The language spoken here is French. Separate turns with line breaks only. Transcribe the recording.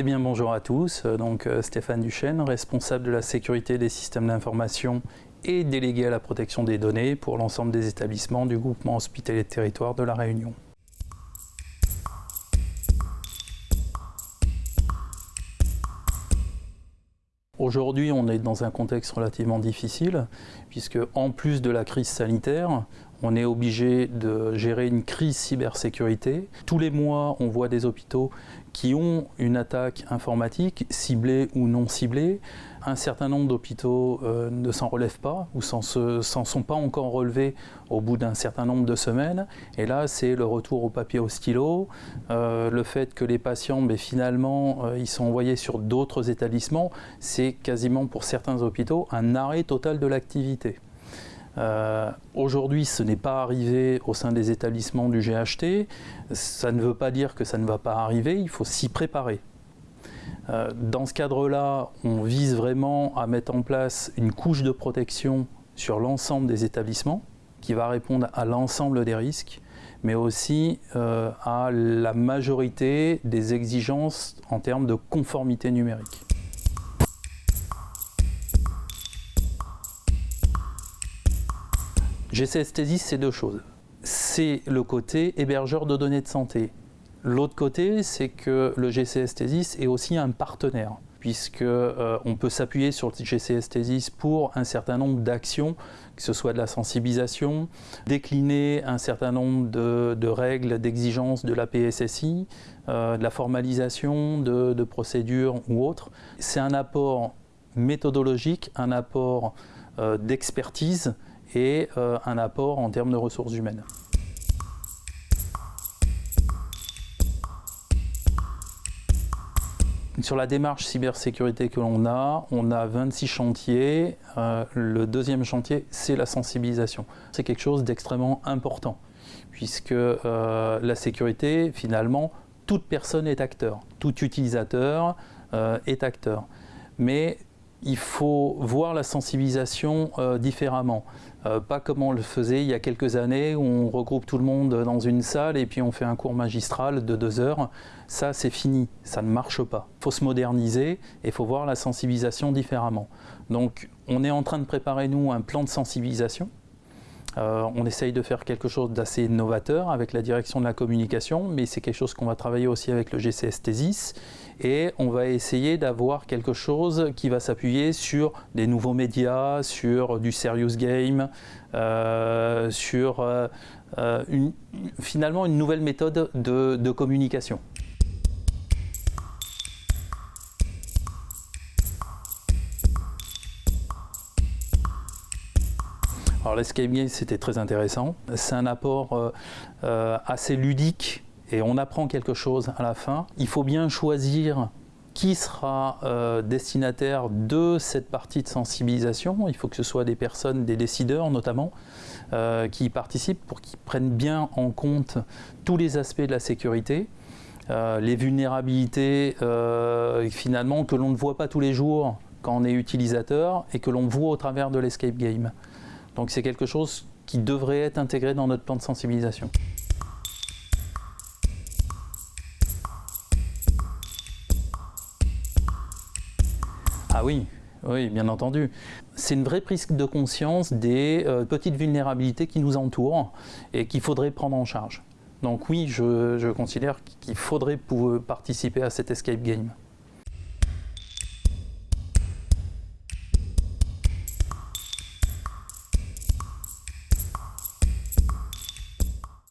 Eh bien bonjour à tous, donc euh, Stéphane Duchesne, responsable de la sécurité des systèmes d'information et délégué à la protection des données pour l'ensemble des établissements du groupement hospitalier de territoire de la Réunion. Aujourd'hui, on est dans un contexte relativement difficile, puisque en plus de la crise sanitaire, on est obligé de gérer une crise cybersécurité. Tous les mois, on voit des hôpitaux qui ont une attaque informatique, ciblée ou non ciblée. Un certain nombre d'hôpitaux euh, ne s'en relèvent pas ou s'en sont pas encore relevés au bout d'un certain nombre de semaines. Et là, c'est le retour au papier au stylo, euh, le fait que les patients, mais finalement, euh, ils sont envoyés sur d'autres établissements. C'est quasiment pour certains hôpitaux un arrêt total de l'activité. Euh, aujourd'hui, ce n'est pas arrivé au sein des établissements du GHT. Ça ne veut pas dire que ça ne va pas arriver, il faut s'y préparer. Euh, dans ce cadre-là, on vise vraiment à mettre en place une couche de protection sur l'ensemble des établissements qui va répondre à l'ensemble des risques, mais aussi euh, à la majorité des exigences en termes de conformité numérique. GCS c'est deux choses. C'est le côté hébergeur de données de santé. L'autre côté, c'est que le GCS est aussi un partenaire puisque euh, on peut s'appuyer sur le GCS pour un certain nombre d'actions, que ce soit de la sensibilisation, décliner un certain nombre de, règles, d'exigences de la PSSI, euh, de la formalisation de, procédures ou autres. C'est un apport méthodologique, un apport euh, d'expertise et euh, un apport en termes de ressources humaines. Sur la démarche cybersécurité que l'on a, on a 26 chantiers. Euh, le deuxième chantier, c'est la sensibilisation. C'est quelque chose d'extrêmement important, puisque euh, la sécurité, finalement, toute personne est acteur, tout utilisateur est acteur. Mais il faut voir la sensibilisation euh, différemment. Euh, pas comme on le faisait il y a quelques années où on regroupe tout le monde dans une salle et puis on fait un cours magistral de deux heures. Ça, c'est fini, ça ne marche pas. Il faut se moderniser et il faut voir la sensibilisation différemment. Donc, on est en train de préparer, nous, un plan de sensibilisation euh, on essaye de faire quelque chose d'assez novateur avec la direction de la communication, mais c'est quelque chose qu'on va travailler aussi avec le GCS Thesis. Et on va essayer d'avoir quelque chose qui va s'appuyer sur des nouveaux médias, sur du serious game, euh, sur euh, finalement une nouvelle méthode de communication. Alors l'escape game, c'était très intéressant. C'est un apport euh, euh, assez ludique et on apprend quelque chose à la fin. Il faut bien choisir qui sera euh, destinataire de cette partie de sensibilisation. Il faut que ce soit des personnes, des décideurs notamment, qui y participent pour qu'ils prennent bien en compte tous les aspects de la sécurité. les vulnérabilités finalement que l'on ne voit pas tous les jours quand on est utilisateur et que l'on voit au travers de l'escape game. Donc c'est quelque chose qui devrait être intégré dans notre plan de sensibilisation. Ah oui, oui, bien entendu. C'est une vraie prise de conscience des euh, petites vulnérabilités qui nous entourent et qu'il faudrait prendre en charge. Donc oui, je, je considère qu'il faudrait participer à cet escape game.